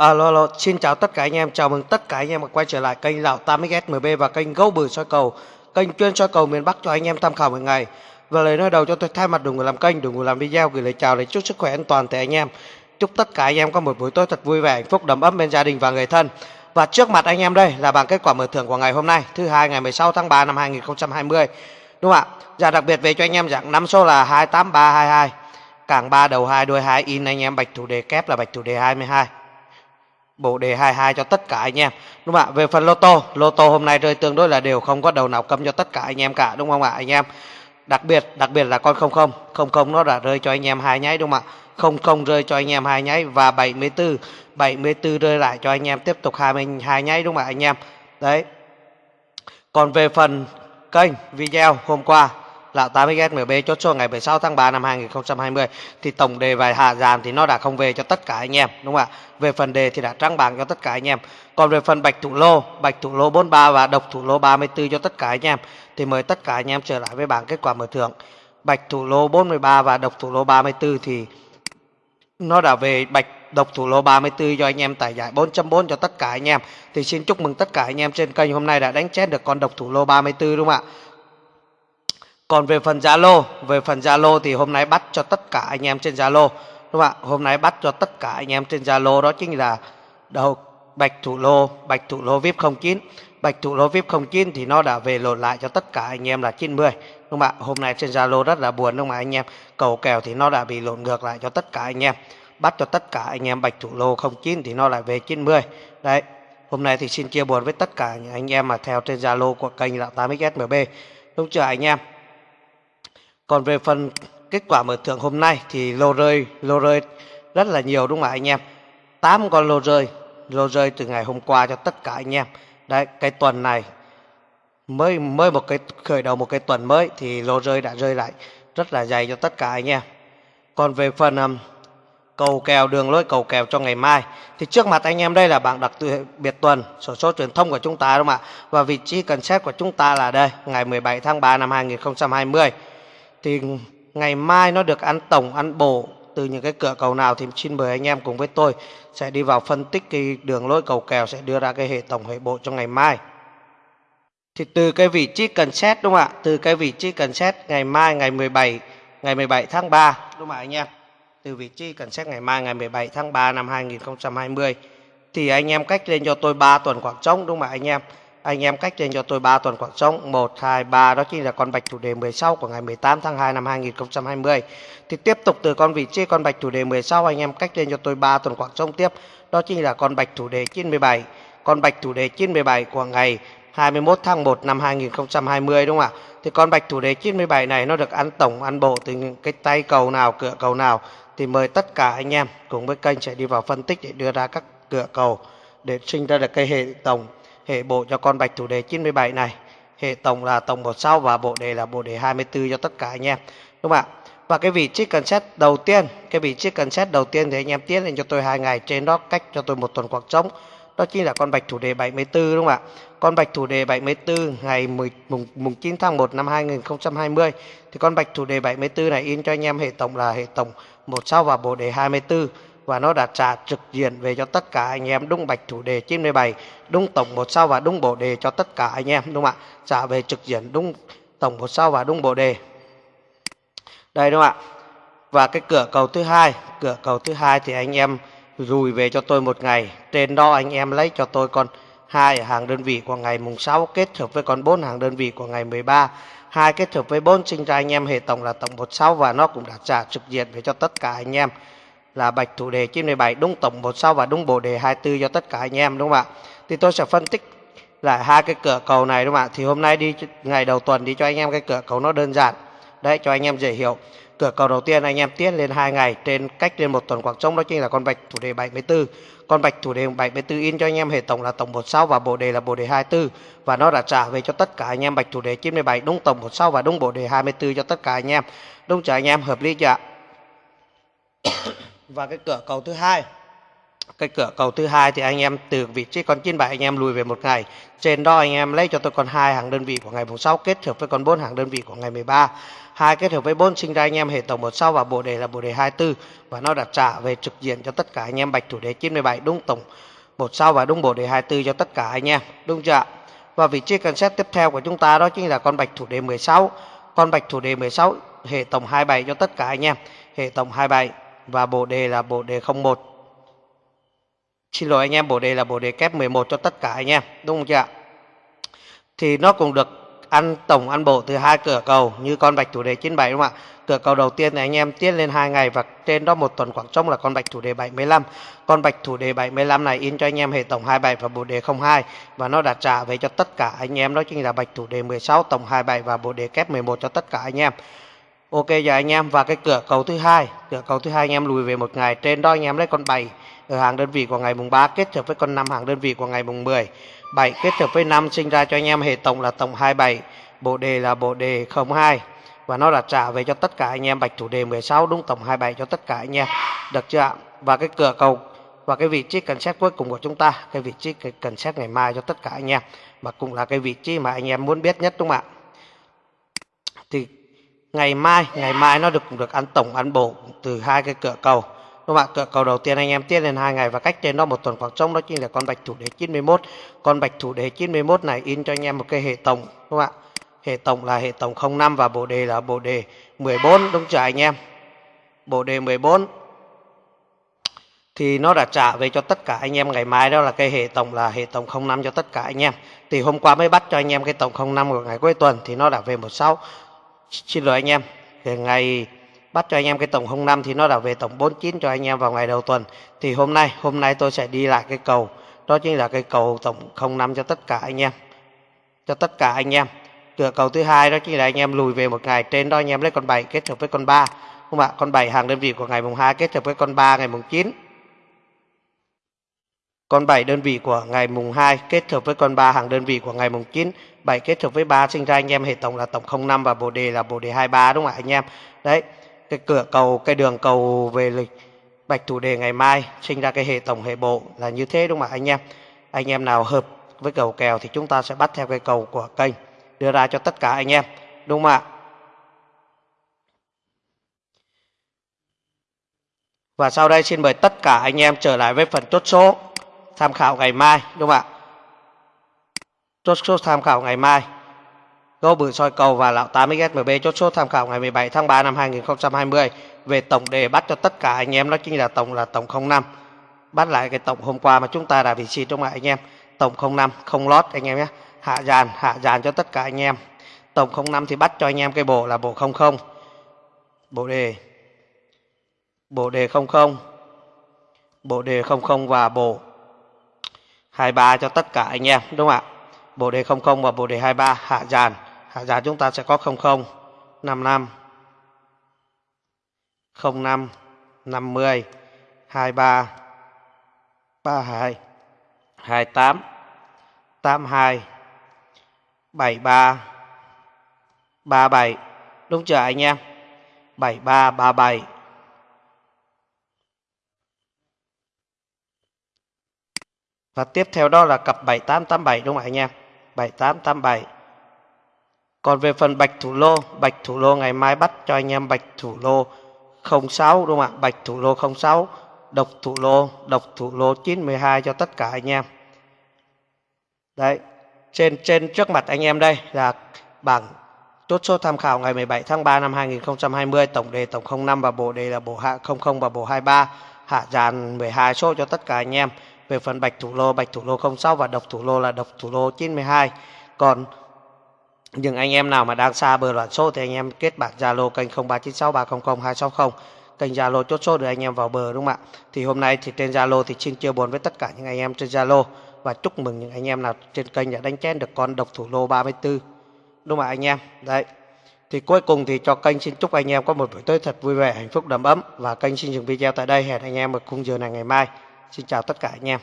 À, alo, alo, xin chào tất cả anh em, chào mừng tất cả anh em quay trở lại kênh Lào 8XSMB và kênh Gấu Bự soi cầu, kênh chuyên soi cầu miền Bắc cho anh em tham khảo mỗi ngày. Và lời nói đầu cho tôi thay mặt đội người làm kênh, đội người làm video gửi lời chào để chúc sức khỏe an toàn tới anh em. Chúc tất cả anh em có một buổi tối thật vui vẻ, hạnh phúc đầm ấm bên gia đình và người thân. Và trước mặt anh em đây là bảng kết quả mở thưởng của ngày hôm nay, thứ hai ngày 16 tháng 3 năm 2020. Đúng không ạ? Dạ đặc biệt về cho anh em dạng năm số là 28322. Cảng 3 đầu 2 đuôi 2 in anh em bạch thủ đề kép là bạch thủ đề 22 bộ đề 22 cho tất cả anh em. Đúng không ạ? Về phần lô tô lô tô hôm nay rơi tương đối là đều không có đầu nào cấm cho tất cả anh em cả, đúng không ạ, anh em? Đặc biệt đặc biệt là con không không. Không không nó đã rơi cho anh em hai nháy, đúng không ạ? Không không rơi cho anh em hai nháy và 74 74 rơi lại cho anh em tiếp tục 22 nháy, đúng không ạ, anh em? Đấy. Còn về phần kênh video hôm qua là 80 MB chốt số ngày 16 tháng 3 năm 2020 thì tổng đề và hạ dàn thì nó đã không về cho tất cả anh em đúng không ạ? Về phần đề thì đã trắng bảng cho tất cả anh em. Còn về phần bạch thủ lô, bạch thủ lô 43 và độc thủ lô 34 cho tất cả anh em thì mời tất cả anh em trở lại với bảng kết quả mở thưởng. Bạch thủ lô 43 và độc thủ lô 34 thì nó đã về bạch độc thủ lô 34 cho anh em tải giải 4.4 cho tất cả anh em. Thì xin chúc mừng tất cả anh em trên kênh hôm nay đã đánh chết được con độc thủ lô 34 đúng không ạ? Còn về phần Zalo, về phần Zalo thì hôm nay bắt cho tất cả anh em trên Zalo. Đúng không ạ? Hôm nay bắt cho tất cả anh em trên Zalo đó chính là đầu Bạch Thủ Lô, Bạch Thủ Lô VIP 09. Bạch Thủ Lô VIP 09 thì nó đã về lột lại cho tất cả anh em là 90. Đúng không ạ? Hôm nay trên Zalo rất là buồn đúng không ạ anh em? Cầu kèo thì nó đã bị lộn ngược lại cho tất cả anh em. Bắt cho tất cả anh em Bạch Thủ Lô 09 thì nó lại về 90. Đấy. Hôm nay thì xin chia buồn với tất cả những anh em mà theo trên Zalo của kênh là 8XSMB. Đúng chưa anh em? Còn về phần kết quả mở thưởng hôm nay thì lô rơi lô rơi rất là nhiều đúng không ạ anh em? 8 con lô rơi, lô rơi từ ngày hôm qua cho tất cả anh em. Đấy, cái tuần này mới mới một cái khởi đầu một cái tuần mới thì lô rơi đã rơi lại rất là dày cho tất cả anh em. Còn về phần um, cầu kèo đường lối cầu kèo cho ngày mai thì trước mặt anh em đây là bảng đặc biệt tuần sổ số truyền thông của chúng ta đúng không ạ? Và vị trí cần xét của chúng ta là đây, ngày 17 tháng 3 năm 2020 thì ngày mai nó được ăn tổng, ăn bổ. Từ những cái cửa cầu nào thì xin mời anh em cùng với tôi sẽ đi vào phân tích cái đường lối cầu kèo, sẽ đưa ra cái hệ tổng, hệ bộ cho ngày mai. Thì từ cái vị trí cần xét, đúng không ạ? Từ cái vị trí cần xét ngày mai, ngày 17 ngày 17 tháng 3 đúng không ạ anh em? Từ vị trí cần xét ngày mai, ngày 17 tháng 3 năm 2020 thì anh em cách lên cho tôi 3 tuần khoảng trống, đúng không ạ anh em? Anh em cách tên cho tôi 3 tuần khoảng trống. 1, 2, 3 đó chính là con bạch chủ đề 16 của ngày 18 tháng 2 năm 2020 thì tiếp tục từ con vị trí con bạch chủ đề 16 anh em cách tên cho tôi 3 tuần khoảng trống tiếp. Đó chính là con bạch chủ đề 97 con bạch chủ đề 97 của ngày 21 tháng 1 năm 2020 đúng không ạ? Thì con bạch chủ đề 97 này nó được ăn tổng ăn bộ từ những cái tay cầu nào cửa cầu nào thì mời tất cả anh em cùng với kênh sẽ đi vào phân tích để đưa ra các cửa cầu để sinh ra được cái hệ tổng hệ bộ cho con bạch thủ đề 97 này. Hệ tổng là tổng một sau và bộ đề là bộ đề 24 cho tất cả anh em. Đúng không ạ? Và cái vị trí cần xét đầu tiên cái vị trí cần xét đầu tiên thì anh em tiến lên cho tôi hai ngày trên đó cách cho tôi một tuần khoảng trống. Đó chính là con bạch thủ đề 74 đúng không ạ? Con bạch thủ đề 74 ngày 10, mùng, mùng 9 tháng 1 năm 2020 thì con bạch thủ đề 74 này in cho anh em hệ tổng là hệ tổng một sau và bộ đề 24 và nó đã trả trực diện về cho tất cả anh em, đúng bạch thủ đề 97 đúng tổng một sao và đúng bộ đề cho tất cả anh em, đúng không ạ? Trả về trực diện đúng tổng một sao và đúng bộ đề. Đây, đúng không ạ? Và cái cửa cầu thứ hai, cửa cầu thứ hai thì anh em rùi về cho tôi một ngày. Trên đó anh em lấy cho tôi con hai hàng đơn vị của ngày mùng 6 kết hợp với con bốn hàng đơn vị của ngày 13 hai kết hợp với bốn sinh ra anh em, hệ tổng là tổng 16 và nó cũng đã trả trực diện về cho tất cả anh em là bạch thủ đề 97 đúng tổng một sao và đúng bộ đề 24 cho tất cả anh em, đúng không ạ? Thì tôi sẽ phân tích lại hai cái cửa cầu này, đúng không ạ? Thì hôm nay đi, ngày đầu tuần đi cho anh em cái cửa cầu nó đơn giản. Đấy, cho anh em dễ hiểu. Cửa cầu đầu tiên anh em tiến lên hai ngày, trên cách lên một tuần khoảng trống đó chính là con bạch thủ đề 74. Con bạch thủ đề 74 in cho anh em hệ tổng là tổng một sao và bộ đề là bộ đề 24 và nó đã trả về cho tất cả anh em bạch thủ đề 97 đúng tổng một sao và đúng bộ đề 24 cho tất cả anh em. Đúng chưa anh em hợp lý chưa ạ? Và cái cửa cầu thứ hai. Cái cửa cầu thứ hai thì anh em từ vị trí con 97 anh em lùi về một ngày. Trên đó anh em lấy cho tôi con hai hàng đơn vị của ngày mùng 6 kết hợp với con 4 hàng đơn vị của ngày 13 hai kết hợp với 4 sinh ra anh em hệ tổng một sau và bộ đề là bộ đề 24 và nó đặt trả về trực diện cho tất cả anh em bạch thủ đề 97 đúng tổng một sau và đúng bộ đề 24 cho tất cả anh em, đúng chưa và vị trí cần xét tiếp theo của chúng ta đó chính là con bạch thủ đề 16 con bạch thủ đề 16 hệ tổng 27 cho tất cả anh em. Hệ tổng 27 và bộ đề là bộ đề 01 Xin lỗi anh em, bộ đề là bộ đề kép 11 cho tất cả anh em, đúng không chị ạ? Thì nó cũng được ăn tổng ăn bộ từ hai cửa cầu như con bạch chủ đề 97 đúng không ạ? Cửa cầu đầu tiên thì anh em tiết lên hai ngày và trên đó một tuần khoảng trống là con bạch thủ đề 75. Con bạch thủ đề 75 này in cho anh em hệ tổng 27 và bộ đề 02 và nó đã trả về cho tất cả anh em đó chính là bạch thủ đề 16 tổng 27 và bộ đề kép 11 cho tất cả anh em. Ok giờ anh em và cái cửa cầu thứ hai, cửa cầu thứ hai anh em lùi về một ngày trên đó anh em lấy con 7 ở hàng đơn vị của ngày mùng 3 kết hợp với con 5 hàng đơn vị của ngày mùng 10. 7 kết hợp với 5 sinh ra cho anh em hệ tổng là tổng 27, bộ đề là bộ đề 02 và nó là trả về cho tất cả anh em bạch thủ đề 16 đúng tổng 27 cho tất cả anh em. Được chưa ạ? Và cái cửa cầu và cái vị trí cần xét cuối cùng của chúng ta, cái vị trí cần xét ngày mai cho tất cả anh em mà cũng là cái vị trí mà anh em muốn biết nhất đúng không ạ? Thì ngày mai, ngày mai nó được được ăn tổng ăn bổ từ hai cái cửa cầu. Các bạn cửa cầu đầu tiên anh em tiết lên hai ngày và cách trên đó một tuần khoảng trống đó chính là con bạch thủ đế 91 con bạch thủ đế 91 này in cho anh em một cái hệ tổng các bạn hệ tổng là hệ tổng 05 và bộ đề là bộ đề 14 đúng chưa anh em? Bộ đề 14 thì nó đã trả về cho tất cả anh em ngày mai đó là cái hệ tổng là hệ tổng 05 cho tất cả anh em. Thì hôm qua mới bắt cho anh em cái tổng 05 của ngày cuối tuần thì nó đã về 16 xin lỗi anh em. Ngày bắt cho anh em cái tổng 05 thì nó đã về tổng 49 cho anh em vào ngày đầu tuần. Thì hôm nay hôm nay tôi sẽ đi lại cái cầu. Đó chính là cái cầu tổng 05 cho tất cả anh em. Cho tất cả anh em. Cửa cầu thứ hai đó chính là anh em lùi về một ngày. Trên đó anh em lấy con 7 kết hợp với con 3 không ạ? Con 7 hàng đơn vị của ngày mùng 2 kết hợp với con 3 ngày mùng 9 con 7 đơn vị của ngày mùng 2 kết hợp với con 3 hàng đơn vị của ngày mùng 9 7 kết hợp với 3 sinh ra anh em hệ tổng là tổng 05 và bộ đề là bộ đề 23 đúng không ạ, anh em? Đấy, cái cửa cầu, cái đường cầu về lịch bạch thủ đề ngày mai, sinh ra cái hệ tổng, hệ bộ là như thế, đúng không ạ, anh em? Anh em nào hợp với cầu kèo thì chúng ta sẽ bắt theo cái cầu của kênh, đưa ra cho tất cả anh em, đúng không ạ? Và sau đây xin mời tất cả anh em trở lại với phần chốt số tham khảo ngày mai đúng không ạ chốt số tham khảo ngày mai Gấu bự soi cầu và lão 80SMB chốt số tham khảo ngày 17 tháng 3 năm 2020 về tổng đề bắt cho tất cả anh em đó chính là tổng là tổng 05. Bắt lại cái tổng hôm qua mà chúng ta đã vị trí trong lại anh em. Tổng 05 không lót anh em nhé. Hạ dàn, hạ dàn cho tất cả anh em. Tổng 05 thì bắt cho anh em cái bộ là bộ 00. Bộ đề. Bộ đề 00. Bộ đề 00 và bộ 23 cho tất cả anh em, đúng không ạ? Bộ đề 00 và bộ đề 23 hạ dàn hạ dàn chúng ta sẽ có 00 55 05 50 23 32 28 82 73 37 đúng chưa anh em? 73 37 và tiếp theo đó là cặp 7887 đúng không anh em 7887 còn về phần bạch thủ lô, bạch thủ lô ngày mai bắt cho anh em bạch thủ lô 06 đúng không ạ? Bạch thủ lô 06, độc thủ lô, độc thủ lô 912 cho tất cả anh em. Đấy, trên trên trước mặt anh em đây là bảng chốt số tham khảo ngày 17 tháng 3 năm 2020, tổng đề tổng 05 và bộ đề là bộ hạ 00 và bộ 23, hạ dàn 12 số cho tất cả anh em. Về phần bạch thủ lô, bạch thủ lô 06 và độc thủ lô là độc thủ lô 92 Còn những anh em nào mà đang xa bờ loạn số thì anh em kết bạn Zalo kênh 0396300260 kênh Zalo chốt số để anh em vào bờ đúng không ạ? Thì hôm nay thì trên Zalo thì xin chia buồn với tất cả những anh em trên Zalo và chúc mừng những anh em nào trên kênh đã đánh chén được con độc thủ lô 34. Đúng không ạ anh em? Đấy. Thì cuối cùng thì cho kênh xin chúc anh em có một buổi tối thật vui vẻ, hạnh phúc đầm ấm và kênh xin dừng video tại đây. Hẹn anh em ở khung giờ này ngày mai. Xin chào tất cả anh em.